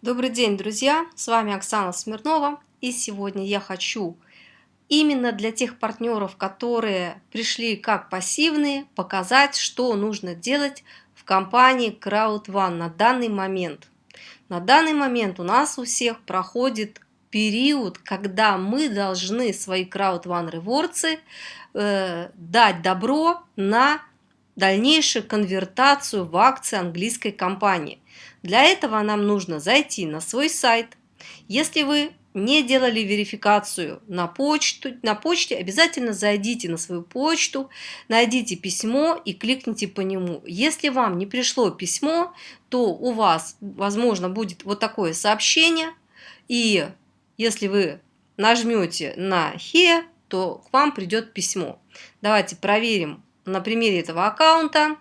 Добрый день, друзья! С вами Оксана Смирнова. И сегодня я хочу именно для тех партнеров, которые пришли как пассивные, показать, что нужно делать в компании CrowdOne на данный момент. На данный момент у нас у всех проходит период, когда мы должны свои CrowdOne реворцы э, дать добро на дальнейшую конвертацию в акции английской компании. Для этого нам нужно зайти на свой сайт. Если вы не делали верификацию на, почту, на почте, обязательно зайдите на свою почту, найдите письмо и кликните по нему. Если вам не пришло письмо, то у вас, возможно, будет вот такое сообщение. И если вы нажмете на «Here», то к вам придет письмо. Давайте проверим на примере этого аккаунта.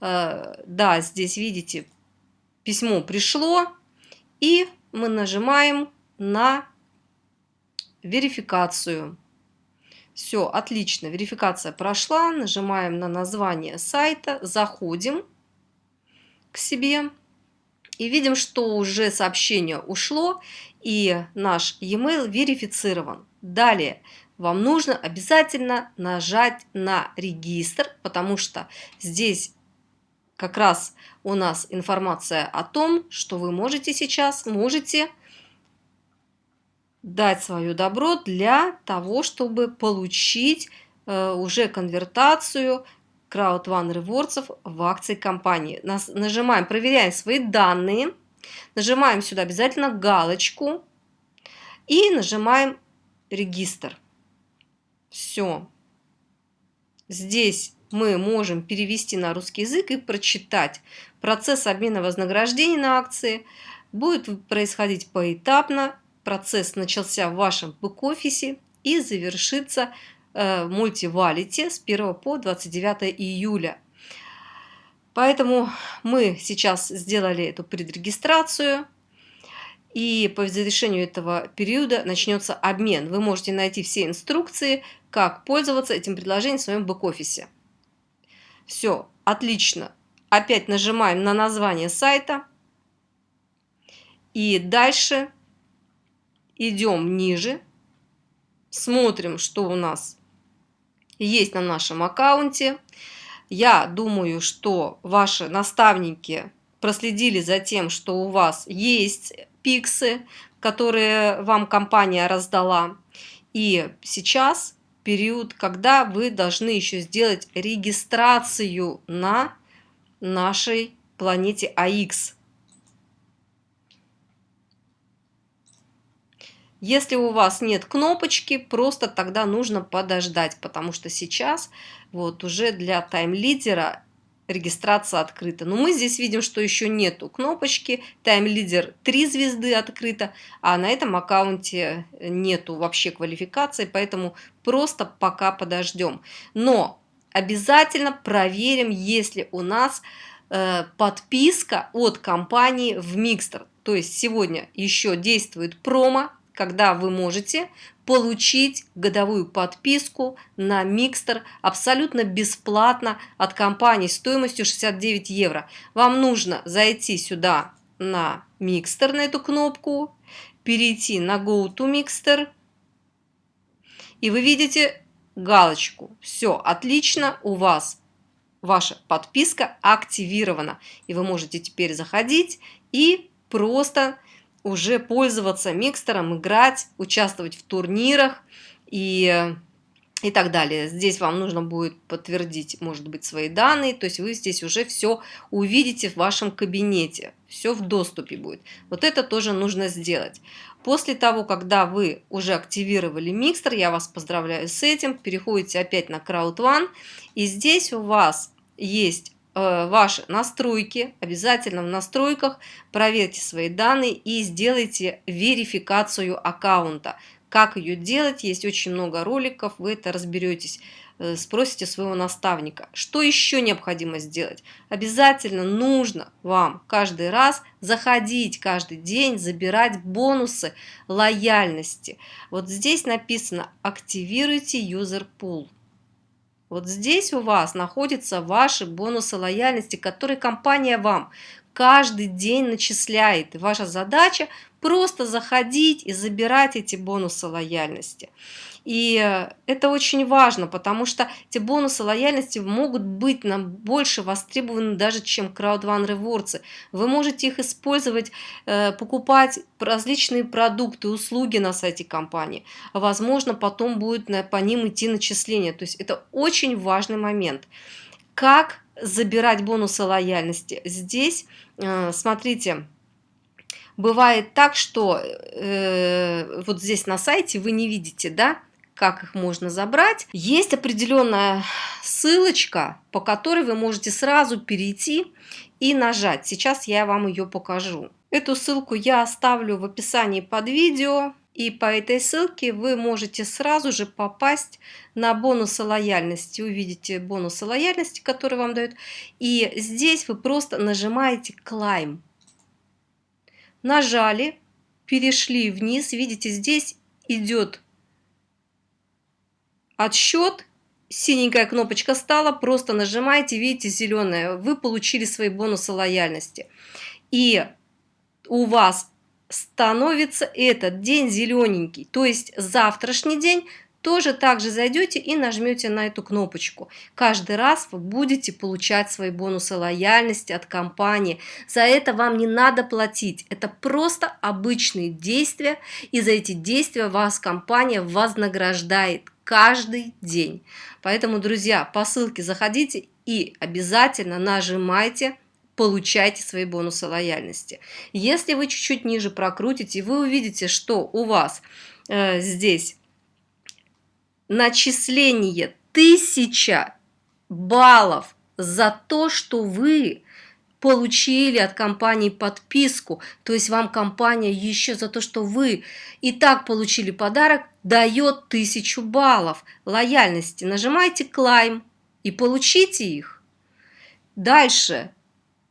Э, да, здесь видите, письмо пришло, и мы нажимаем на верификацию. Все, отлично, верификация прошла, нажимаем на название сайта, заходим к себе и видим, что уже сообщение ушло и наш e-mail верифицирован. Далее вам нужно обязательно нажать на регистр, потому что здесь как раз у нас информация о том, что вы можете сейчас, можете дать свое добро для того, чтобы получить э, уже конвертацию Crowd One Rewards в акции компании. Нас, нажимаем, проверяем свои данные, нажимаем сюда обязательно галочку и нажимаем регистр. Все. Здесь мы можем перевести на русский язык и прочитать. Процесс обмена вознаграждений на акции будет происходить поэтапно. Процесс начался в вашем бэк-офисе и завершится э, в мультивалите с 1 по 29 июля. Поэтому мы сейчас сделали эту предрегистрацию. И по завершению этого периода начнется обмен. Вы можете найти все инструкции, как пользоваться этим предложением в своем бэк-офисе. Все, отлично. Опять нажимаем на название сайта. И дальше идем ниже. Смотрим, что у нас есть на нашем аккаунте. Я думаю, что ваши наставники проследили за тем, что у вас есть пиксы, которые вам компания раздала. И сейчас период, когда вы должны еще сделать регистрацию на нашей планете АИКС. Если у вас нет кнопочки, просто тогда нужно подождать, потому что сейчас вот уже для тайм-лидера регистрация открыта. Но мы здесь видим, что еще нету кнопочки, тайм-лидер 3 звезды открыто, а на этом аккаунте нету вообще квалификации, поэтому просто пока подождем. Но обязательно проверим, если у нас э, подписка от компании в Mixter. То есть сегодня еще действует промо, когда вы можете получить годовую подписку на Микстер абсолютно бесплатно от компании стоимостью 69 евро. Вам нужно зайти сюда на Микстер, на эту кнопку, перейти на Go to Mixter, и вы видите галочку. Все, отлично, у вас ваша подписка активирована. И вы можете теперь заходить и просто уже пользоваться микстером, играть, участвовать в турнирах и, и так далее. Здесь вам нужно будет подтвердить, может быть, свои данные, то есть вы здесь уже все увидите в вашем кабинете, все в доступе будет. Вот это тоже нужно сделать. После того, когда вы уже активировали микстер, я вас поздравляю с этим, переходите опять на Crowd One, и здесь у вас есть ваши настройки, обязательно в настройках проверьте свои данные и сделайте верификацию аккаунта. Как ее делать, есть очень много роликов, вы это разберетесь, э, спросите своего наставника. Что еще необходимо сделать? Обязательно нужно вам каждый раз заходить каждый день, забирать бонусы лояльности. Вот здесь написано «Активируйте user pool». Вот здесь у вас находятся ваши бонусы лояльности, которые компания вам каждый день начисляет. И ваша задача просто заходить и забирать эти бонусы лояльности. И э, это очень важно, потому что эти бонусы лояльности могут быть нам больше востребованы даже, чем One Rewards. Вы можете их использовать, э, покупать различные продукты, услуги на сайте компании. Возможно, потом будет по ним идти начисление. То есть это очень важный момент. Как забирать бонусы лояльности? Здесь, э, смотрите, бывает так, что э, вот здесь на сайте вы не видите, да, как их можно забрать. Есть определенная ссылочка, по которой вы можете сразу перейти и нажать. Сейчас я вам ее покажу. Эту ссылку я оставлю в описании под видео. И по этой ссылке вы можете сразу же попасть на бонусы лояльности. Увидите бонусы лояльности, которые вам дают. И здесь вы просто нажимаете Climb. Нажали, перешли вниз. Видите, здесь идет отсчет, синенькая кнопочка стала, просто нажимаете, видите, зеленая, вы получили свои бонусы лояльности. И у вас становится этот день зелененький, то есть завтрашний день тоже также зайдете и нажмете на эту кнопочку. Каждый раз вы будете получать свои бонусы лояльности от компании. За это вам не надо платить. Это просто обычные действия, и за эти действия вас компания вознаграждает каждый день. Поэтому, друзья, по ссылке заходите и обязательно нажимайте получайте свои бонусы лояльности. Если вы чуть-чуть ниже прокрутите, вы увидите, что у вас э, здесь начисление 1000 баллов за то, что вы получили от компании подписку, то есть вам компания еще за то, что вы и так получили подарок, дает тысячу баллов лояльности. Нажимайте «Клайм» и получите их. Дальше,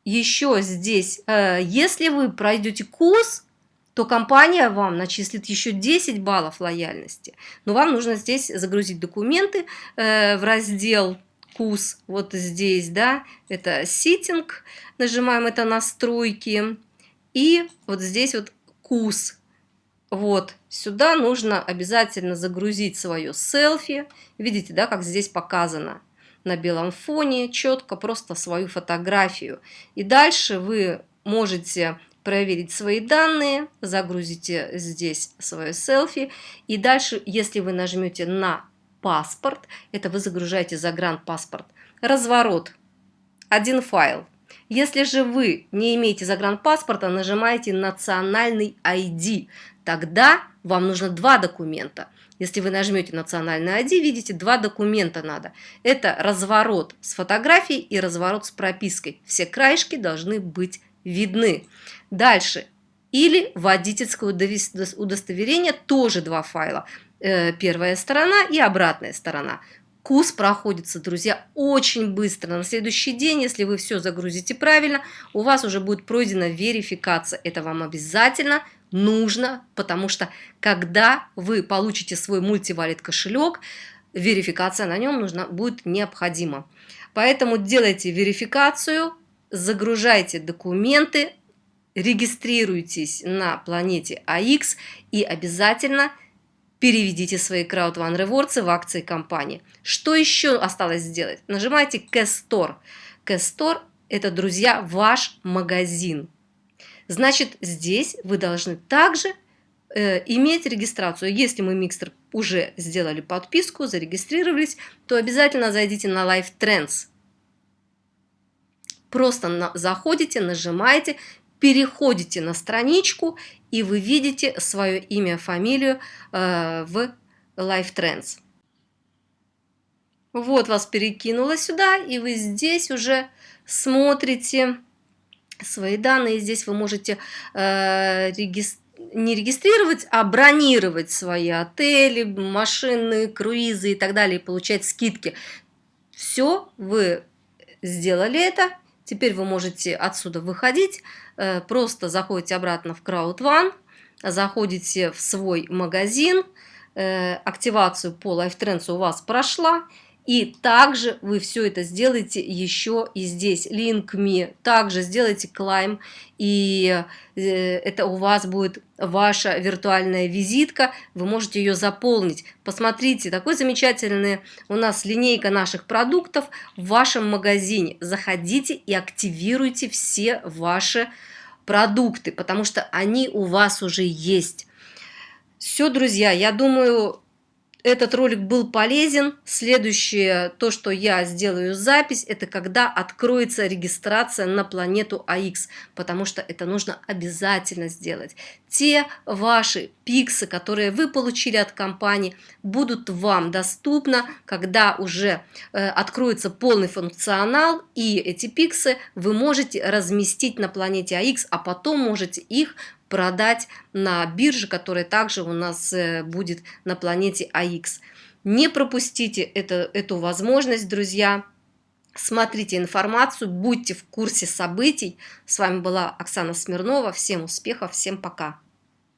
еще здесь, э, если вы пройдете курс, то компания вам начислит еще 10 баллов лояльности. Но вам нужно здесь загрузить документы э, в раздел вкус вот здесь, да, это ситинг, нажимаем это настройки, и вот здесь вот вкус. Вот, сюда нужно обязательно загрузить свое селфи. Видите, да, как здесь показано на белом фоне, четко просто свою фотографию. И дальше вы можете проверить свои данные, загрузите здесь свое селфи. И дальше, если вы нажмете на паспорт, это вы загружаете загранпаспорт, разворот, один файл. Если же вы не имеете загранпаспорта, нажимаете национальный ID, тогда вам нужно два документа. Если вы нажмете национальный ID, видите, два документа надо. Это разворот с фотографией и разворот с пропиской. Все краешки должны быть видны. Дальше. Или водительское удостоверение, тоже два файла. Э, первая сторона и обратная сторона. Курс проходится, друзья, очень быстро. На следующий день, если вы все загрузите правильно, у вас уже будет пройдена верификация. Это вам обязательно нужно, потому что когда вы получите свой мультивалит кошелек, верификация на нем нужна, будет необходима. Поэтому делайте верификацию, загружайте документы, регистрируйтесь на планете АX и обязательно переведите свои Crowd One в акции компании. Что еще осталось сделать? Нажимайте. Cash Store – это, друзья, ваш магазин. Значит, здесь вы должны также э, иметь регистрацию. Если мы микстер уже сделали подписку, зарегистрировались, то обязательно зайдите на Live Trends. Просто на, заходите, нажимаете, переходите на страничку, и вы видите свое имя, фамилию э, в Life Trends. Вот вас перекинуло сюда, и вы здесь уже смотрите свои данные. Здесь вы можете э, регистрировать не регистрировать, а бронировать свои отели, машины, круизы и так далее, и получать скидки. Все, вы сделали это, Теперь вы можете отсюда выходить, э, просто заходите обратно в Crowd One, заходите в свой магазин, э, активацию по LifeTrends у вас прошла, И также вы все это сделаете еще и здесь, link me. Также сделайте клайм, и э, это у вас будет ваша виртуальная визитка. Вы можете ее заполнить. Посмотрите, такой замечательный у нас линейка наших продуктов в вашем магазине. Заходите и активируйте все ваши продукты, потому что они у вас уже есть. Все, друзья, я думаю, этот ролик был полезен. Следующее, то, что я сделаю запись, это когда откроется регистрация на планету АХ, потому что это нужно обязательно сделать. Те ваши пиксы, которые вы получили от компании, будут вам доступны, когда уже э, откроется полный функционал, и эти пиксы вы можете разместить на планете АХ, а потом можете их продать на бирже, которая также у нас э, будет на планете АХ. Не пропустите это, эту возможность, друзья. Смотрите информацию, будьте в курсе событий. С вами была Оксана Смирнова. Всем успехов, всем пока.